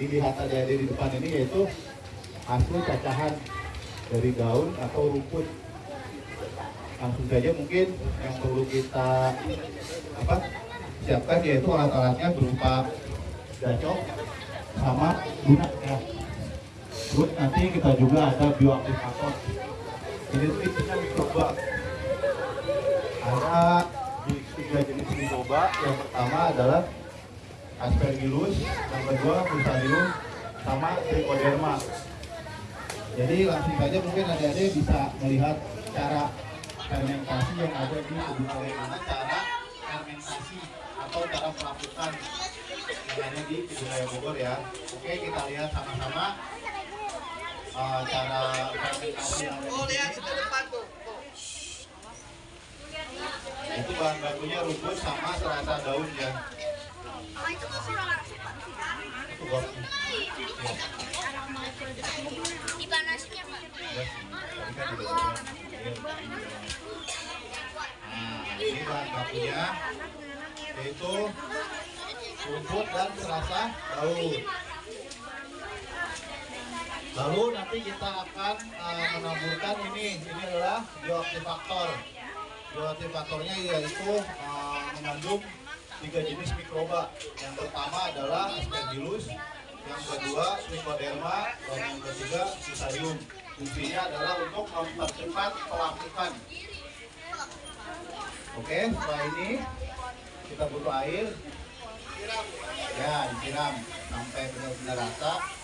Dilihat ada di depan ini yaitu hasil cacahan dari daun atau rumput. Langsung saja mungkin yang perlu kita apa siapkan yaitu alat-alatnya berupa gacok sama guna ya. Terus nanti kita juga ada bioaktivator. Ini isinya mikroba. Ada tiga jenis mikroba. Yang pertama adalah aspergillus, yang kedua fusarium, sama trichoderma. Jadi langsung saja mungkin adik-adik bisa melihat cara fermentasi yang ada di kebun bagaimana cara fermentasi atau cara pelapukan yang ada di raya Bogor ya. Oke kita lihat sama-sama uh, cara fermentasi yang ada di sini. Itu bahan bakunya rumput sama serasa daun ya. Pak. Nah, ini yaitu rumput dan serasa daun. Lalu nanti kita akan uh, menaburkan ini, ini adalah bioaktivator. Bioaktivatornya yaitu uh, mengandung tiga jenis mikroba. Yang pertama adalah Aspergillus, yang kedua Trichoderma, dan yang ketiga Fusarium. Fungsinya adalah untuk mempercepat pelapukan. Oke, setelah ini kita butuh air. Ya, disiram sampai benar-benar rata.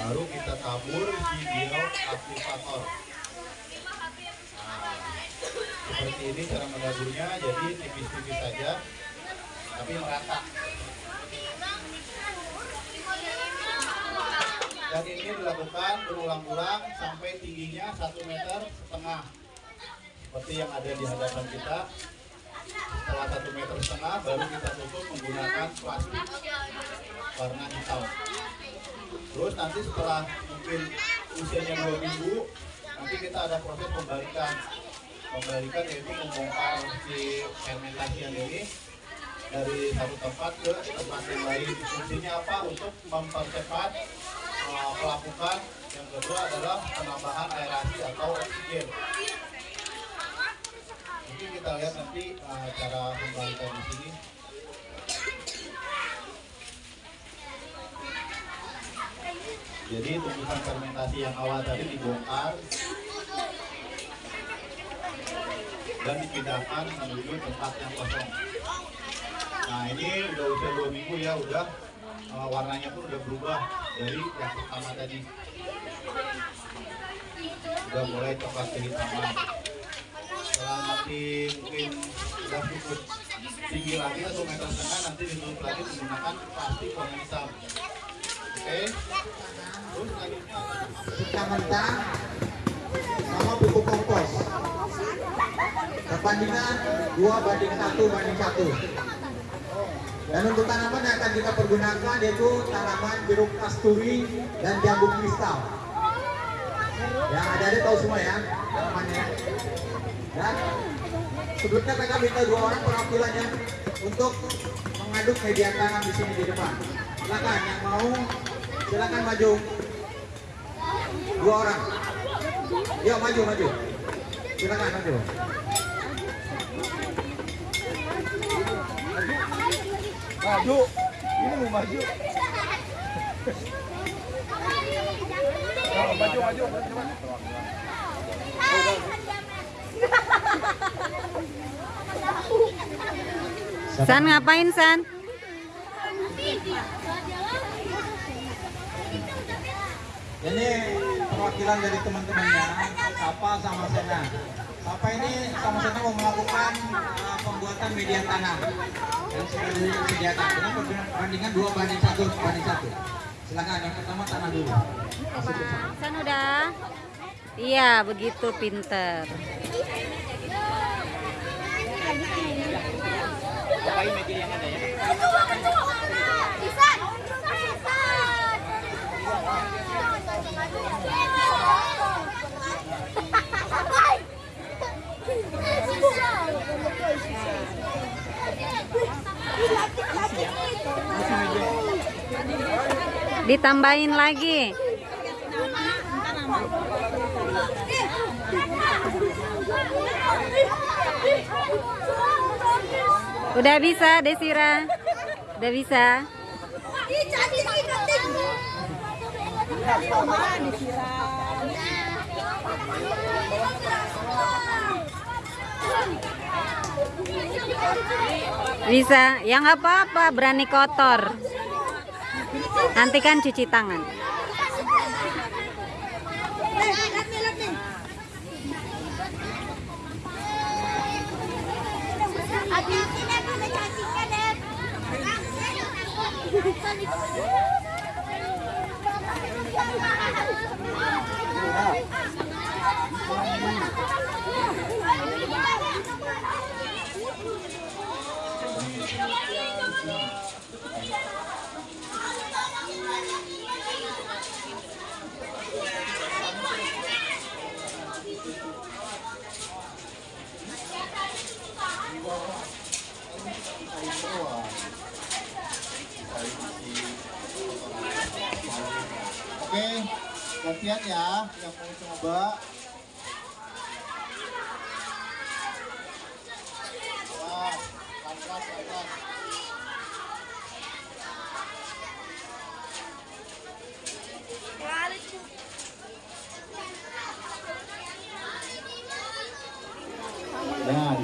Baru kita tabur di bioaktivator. Nah, seperti ini cara menaburnya, jadi tipis-tipis saja, tapi merata. Dan ini dilakukan berulang-ulang sampai tingginya satu meter setengah, seperti yang ada di hadapan kita. Setelah satu meter setengah, baru kita tutup menggunakan plastik warna hitam. Terus nanti setelah mungkin usianya dua minggu, nanti kita ada proses pembalikan. Pembalikan yaitu membongkar si fermentasian ini dari satu tempat ke tempat yang lain. Fungsinya apa? Untuk mempercepat uh. Yang kedua adalah penambahan aerasi atau oksigen. Mungkin kita lihat nanti uh, cara pembalikan di sini. Jadi tumbuhan fermentasi yang awal tadi dibongkar dan dipindahkan menuju tempat yang kosong. Nah ini udah usia dua minggu ya, udah uh, warnanya pun udah berubah dari yang pertama tadi. Udah mulai coklat kehitaman. Setelah nanti mungkin udah cukup tinggi lagi atau meter setengah nanti ditutup lagi menggunakan plastik warna. Oke. Terus selanjutnya Kita mentah sama pupuk kompos. Perbandingan 2 banding 1 banding 1. Dan untuk tanaman yang akan kita pergunakan yaitu tanaman jeruk kasturi dan jambu kristal. Yang ada ada tahu semua ya tanamannya. Dan sebelumnya mereka minta dua orang perwakilannya untuk mengaduk media tanam di sini di depan. Silakan yang mau silakan maju. Dua orang. Yuk maju maju. Silakan maju. Maju. Ini mau maju. Maju, maju, maju. San ngapain San? Ini perwakilan dari teman-temannya, Sapa sama Sena. Sapa ini sama Sena mau melakukan uh, pembuatan media tanam yang sudah disediakan dengan perbandingan dua banding satu banding satu. Silakan yang pertama tanah dulu. San udah? Iya, begitu pinter. Bisa. Ditambahin lagi. Udah bisa, Desira. Udah bisa. Bisa. Ya nggak apa-apa, berani kotor. Nanti kan cuci tangan. Oke, gantian ya yang mau coba.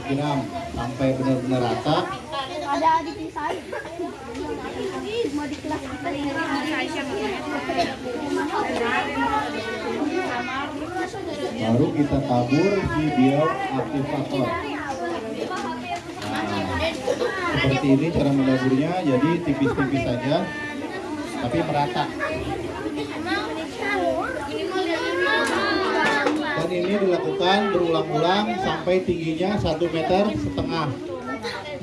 Disiram sampai benar-benar rata. Ada adik saya. Mau di kelas kita Baru kita tabur di bioaktivator. Nah, seperti ini cara menaburnya, jadi tipis-tipis saja, tapi merata. Dan ini dilakukan berulang-ulang sampai tingginya satu meter setengah.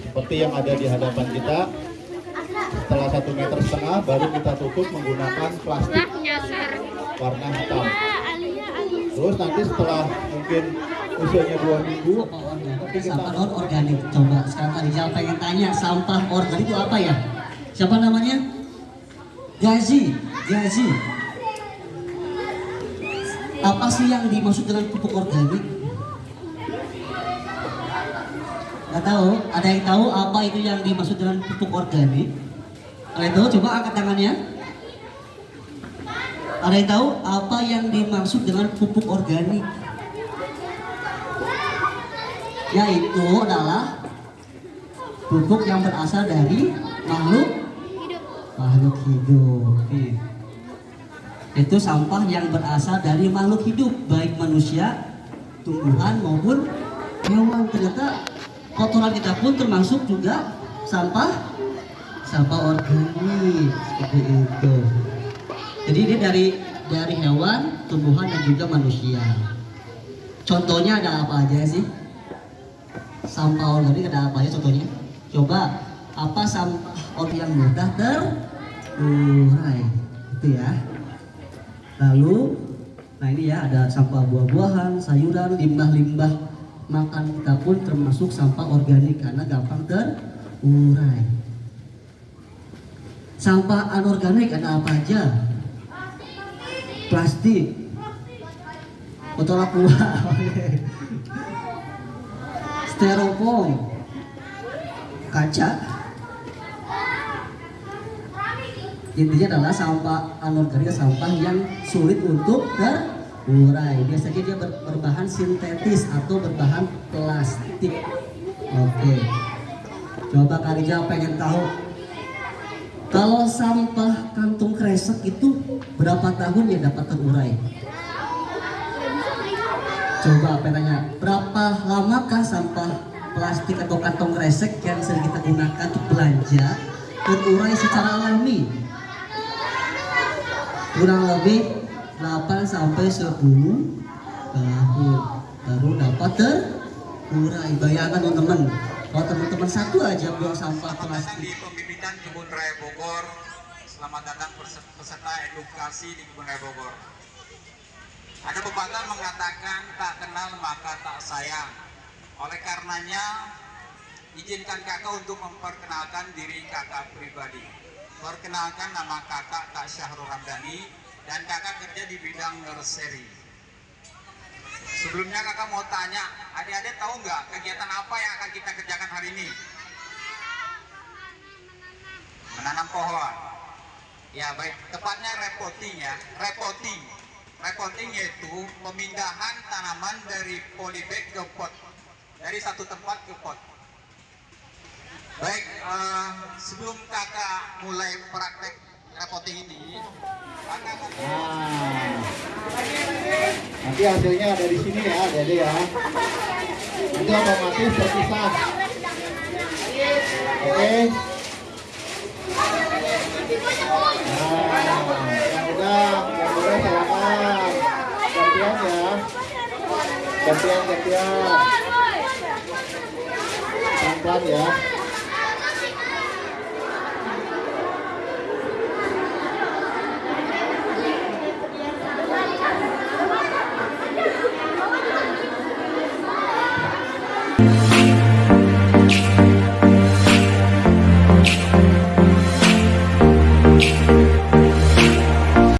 Seperti yang ada di hadapan kita. Setelah satu meter setengah, baru kita tutup menggunakan plastik warna hitam. Terus nanti setelah mungkin usianya dua minggu, sampah non organik coba sekarang Rizal pengen tanya sampah organik itu apa ya siapa namanya Gazi Gazi apa sih yang dimaksud dengan pupuk organik? Nggak tahu. Ada yang tahu apa itu yang dimaksud dengan pupuk organik? Ada yang tahu? Coba angkat tangannya. Ada yang tahu apa yang dimaksud dengan pupuk organik? Yaitu adalah pupuk yang berasal dari makhluk makhluk hidup. Itu sampah yang berasal dari makhluk hidup, baik manusia, tumbuhan maupun hewan. Ternyata kotoran kita pun termasuk juga sampah sampah organik seperti itu. Jadi ini dari dari hewan, tumbuhan dan juga manusia. Contohnya ada apa aja sih? sampah organik ada apa ya contohnya? Coba apa sampah organik yang mudah terurai itu ya. Lalu nah ini ya ada sampah buah-buahan, sayuran, limbah-limbah makan kita pun termasuk sampah organik karena gampang terurai. Sampah anorganik ada apa aja? Plastik, botol aqua, styrofoam, kaca. Intinya adalah sampah anorganik sampah yang sulit untuk terurai. Biasanya dia ber- berbahan sintetis atau berbahan plastik. Oke. Coba Kak Rijal pengen tahu kalau sampah kantung kresek itu berapa tahun ya dapat terurai? Coba tanya, berapa lamakah sampah plastik atau kantong kresek yang sering kita gunakan untuk belanja terurai secara alami? Kurang lebih 8 sampai 10 tahun baru dapat terurai. Bayangkan teman-teman, kalau teman-teman satu aja buang sampah Selamat plastik di pembibitan Kebun Raya Bogor. Selamat datang peserta edukasi di Kebun Raya Bogor. Ada pepatah mengatakan tak kenal maka tak sayang. Oleh karenanya, izinkan kakak untuk memperkenalkan diri kakak pribadi. Perkenalkan nama kakak Kak Syahrul Ramdhani dan kakak kerja di bidang nursery. Sebelumnya kakak mau tanya, adik-adik tahu nggak kegiatan apa yang akan kita kerjakan hari ini? Menanam pohon. Ya baik, tepatnya repotting ya, repotting. Repotting yaitu pemindahan tanaman dari polybag ke pot, dari satu tempat ke pot. Baik, eh, sebelum kakak mulai praktek repotting ini, Nah, nanti hasilnya ada di sini ya, Dede ya. Nanti otomatis terpisah. Oke. Nah, yang ya. Gantian, gantian. Pelan-pelan ya.